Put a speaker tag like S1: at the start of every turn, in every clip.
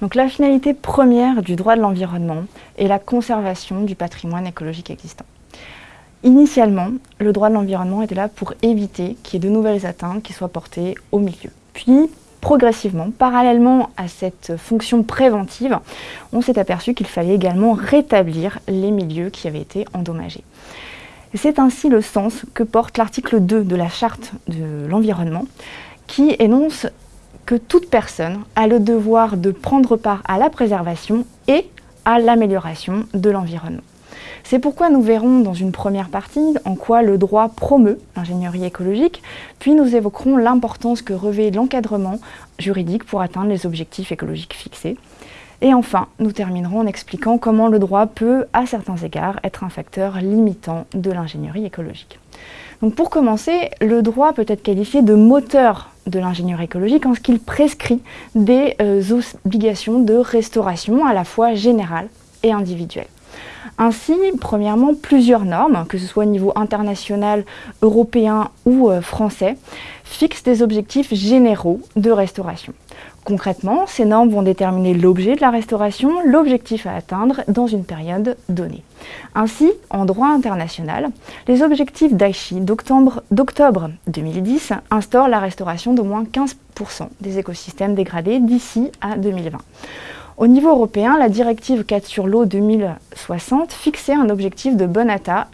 S1: Donc la finalité première du droit de l'environnement est la conservation du patrimoine écologique existant. Initialement, le droit de l'environnement était là pour éviter qu'il y ait de nouvelles atteintes qui soient portées au milieu. Puis, progressivement, parallèlement à cette fonction préventive, on s'est aperçu qu'il fallait également rétablir les milieux qui avaient été endommagés. C'est ainsi le sens que porte l'article 2 de la Charte de l'environnement, qui énonce que toute personne a le devoir de prendre part à la préservation et à l'amélioration de l'environnement. C'est pourquoi nous verrons dans une première partie en quoi le droit promeut l'ingénierie écologique, puis nous évoquerons l'importance que revêt l'encadrement juridique pour atteindre les objectifs écologiques fixés. Et enfin, nous terminerons en expliquant comment le droit peut, à certains égards, être un facteur limitant de l'ingénierie écologique. Pour commencer, le droit peut être qualifié de moteur de l'ingénierie écologique en ce qu'il prescrit des euh, obligations de restauration à la fois générales et individuelles. Ainsi, premièrement, plusieurs normes, que ce soit au niveau international, européen ou euh, français, fixent des objectifs généraux de restauration. Concrètement, ces normes vont déterminer l'objet de la restauration, l'objectif à atteindre dans une période donnée. Ainsi, en droit international, les objectifs d'Aichi d'octobre 2010 instaurent la restauration d'au moins 15% des écosystèmes dégradés d'ici à 2020. Au niveau européen, la directive 4 sur l'eau 2060 fixait un objectif de bon état,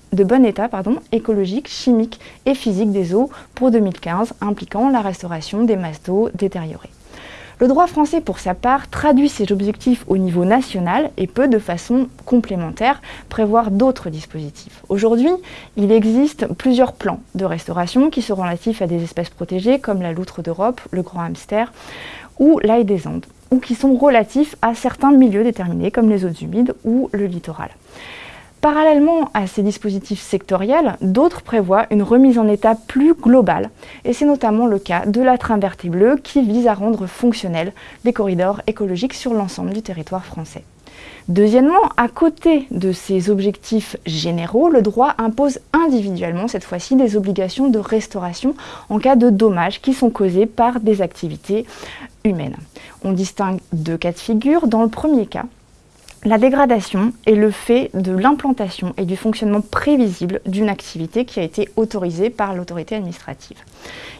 S1: écologique, chimique et physique des eaux pour 2015, impliquant la restauration des masses d'eau détériorées. Le droit français, pour sa part, traduit ces objectifs au niveau national et peut, de façon complémentaire, prévoir d'autres dispositifs. Aujourd'hui, il existe plusieurs plans de restauration qui sont relatifs à des espèces protégées comme la loutre d'Europe, le grand hamster ou l'ail des Andes ou qui sont relatifs à certains milieux déterminés comme les eaux humides ou le littoral. Parallèlement à ces dispositifs sectoriels, d'autres prévoient une remise en état plus globale, et c'est notamment le cas de la verte bleue qui vise à rendre fonctionnels les corridors écologiques sur l'ensemble du territoire français. Deuxièmement, à côté de ces objectifs généraux, le droit impose individuellement, cette fois-ci, des obligations de restauration en cas de dommages qui sont causés par des activités humaines. On distingue deux cas de figure. Dans le premier cas, la dégradation est le fait de l'implantation et du fonctionnement prévisible d'une activité qui a été autorisée par l'autorité administrative.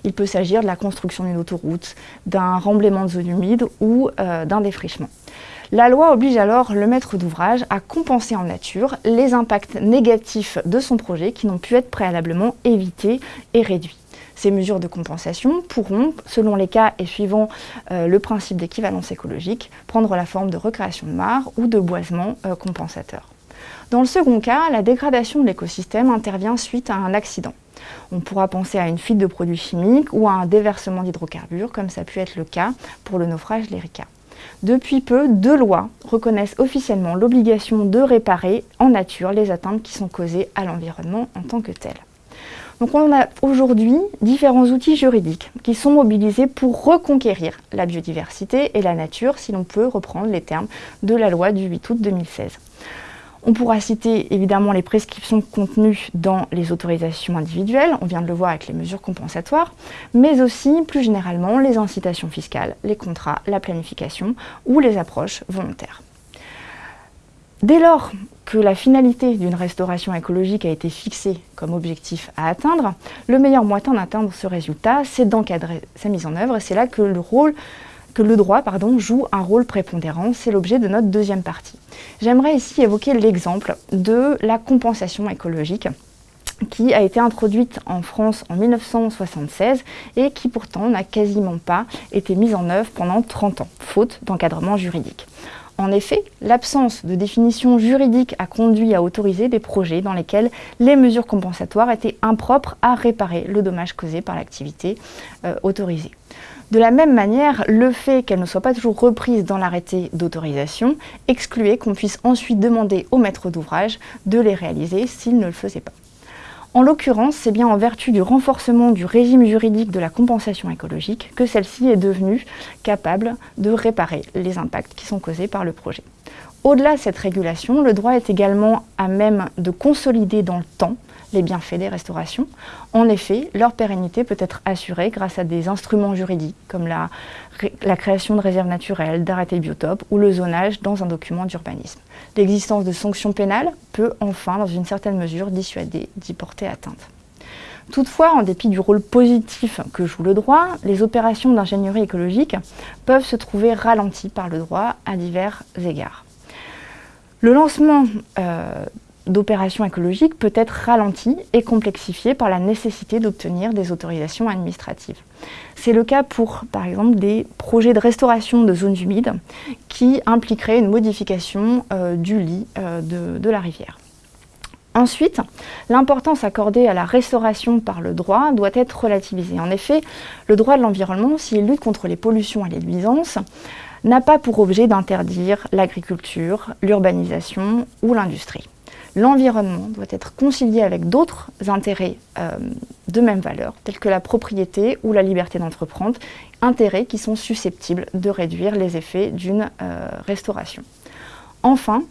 S1: Il peut s'agir de la construction d'une autoroute, d'un remblaiement de zones humides ou euh, d'un défrichement. La loi oblige alors le maître d'ouvrage à compenser en nature les impacts négatifs de son projet qui n'ont pu être préalablement évités et réduits. Ces mesures de compensation pourront, selon les cas et suivant euh, le principe d'équivalence écologique, prendre la forme de recréation de mares ou de boisement euh, compensateur. Dans le second cas, la dégradation de l'écosystème intervient suite à un accident. On pourra penser à une fuite de produits chimiques ou à un déversement d'hydrocarbures, comme ça a pu être le cas pour le naufrage l'Erika. Depuis peu, deux lois reconnaissent officiellement l'obligation de réparer en nature les atteintes qui sont causées à l'environnement en tant que telles. Donc on a aujourd'hui différents outils juridiques qui sont mobilisés pour reconquérir la biodiversité et la nature, si l'on peut reprendre les termes de la loi du 8 août 2016. On pourra citer évidemment les prescriptions contenues dans les autorisations individuelles, on vient de le voir avec les mesures compensatoires, mais aussi plus généralement les incitations fiscales, les contrats, la planification ou les approches volontaires. Dès lors que la finalité d'une restauration écologique a été fixée comme objectif à atteindre, le meilleur moyen d'atteindre ce résultat, c'est d'encadrer sa mise en œuvre, c'est là que le, rôle, que le droit joue un rôle prépondérant, c'est l'objet de notre deuxième partie. J'aimerais ici évoquer l'exemple de la compensation écologique qui a été introduite en France en 1976 et qui pourtant n'a quasiment pas été mise en œuvre pendant 30 ans, faute d'encadrement juridique. En effet, l'absence de définition juridique a conduit à autoriser des projets dans lesquels les mesures compensatoires étaient impropres à réparer le dommage causé par l'activité euh, autorisée. De la même manière, le fait qu'elle ne soit pas toujours reprise dans l'arrêté d'autorisation excluait qu'on puisse ensuite demander au maître d'ouvrage de les réaliser s'il ne le faisait pas. En l'occurrence, c'est bien en vertu du renforcement du régime juridique de la compensation écologique que celle-ci est devenue capable de réparer les impacts qui sont causés par le projet. Au-delà de cette régulation, le droit est également à même de consolider dans le temps les bienfaits des restaurations. En effet, leur pérennité peut être assurée grâce à des instruments juridiques comme la, création de réserves naturelles, d'arrêtés biotopes ou le zonage dans un document d'urbanisme. L'existence de sanctions pénales peut enfin, dans une certaine mesure, dissuader d'y porter atteinte. Toutefois, en dépit du rôle positif que joue le droit, les opérations d'ingénierie écologique peuvent se trouver ralenties par le droit à divers égards. Le lancement euh, d'opérations écologiques peut être ralenti et complexifié par la nécessité d'obtenir des autorisations administratives. C'est le cas pour, par exemple, des projets de restauration de zones humides qui impliqueraient une modification euh, du lit euh, de la rivière. Ensuite, l'importance accordée à la restauration par le droit doit être relativisée. En effet, le droit de l'environnement, s'il lutte contre les pollutions et les nuisances, n'a pas pour objet d'interdire l'agriculture, l'urbanisation ou l'industrie. L'environnement doit être concilié avec d'autres intérêts euh, de même valeur, tels que la propriété ou la liberté d'entreprendre, intérêts qui sont susceptibles de réduire les effets d'une euh, restauration. Enfin,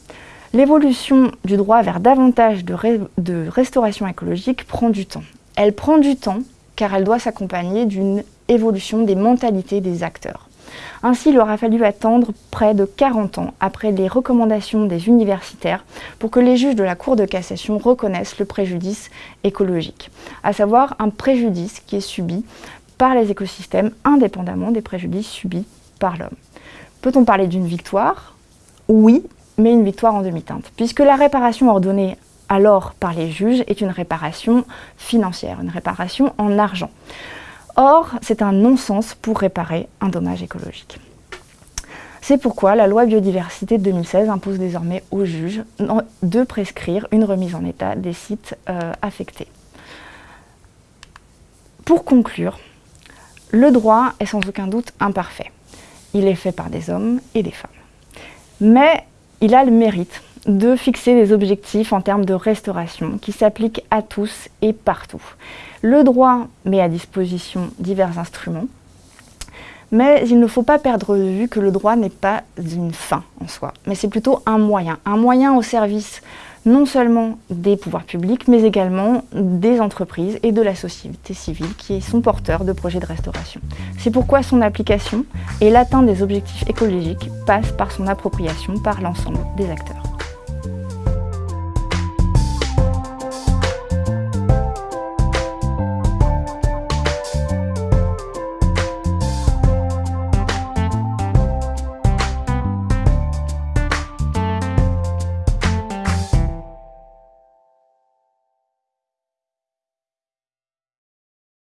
S1: L'évolution du droit vers davantage de, restauration écologique prend du temps. Elle prend du temps car elle doit s'accompagner d'une évolution des mentalités des acteurs. Ainsi, il aura fallu attendre près de 40 ans après les recommandations des universitaires pour que les juges de la Cour de cassation reconnaissent le préjudice écologique, à savoir un préjudice qui est subi par les écosystèmes indépendamment des préjudices subis par l'homme. Peut-on parler d'une victoire? Oui, mais une victoire en demi-teinte, puisque la réparation ordonnée alors par les juges est une réparation financière, une réparation en argent. Or, c'est un non-sens pour réparer un dommage écologique. C'est pourquoi la loi biodiversité de 2016 impose désormais aux juges de prescrire une remise en état des sites euh, affectés. Pour conclure, le droit est sans aucun doute imparfait. Il est fait par des hommes et des femmes. Mais il a le mérite de fixer des objectifs en termes de restauration qui s'appliquent à tous et partout. Le droit met à disposition divers instruments, mais il ne faut pas perdre de vue que le droit n'est pas une fin en soi, mais c'est plutôt un moyen, un moyen au service non seulement des pouvoirs publics, mais également des entreprises et de la société civile qui sont porteurs de projets de restauration. C'est pourquoi son application et l'atteinte des objectifs écologiques passent par son appropriation par l'ensemble des acteurs.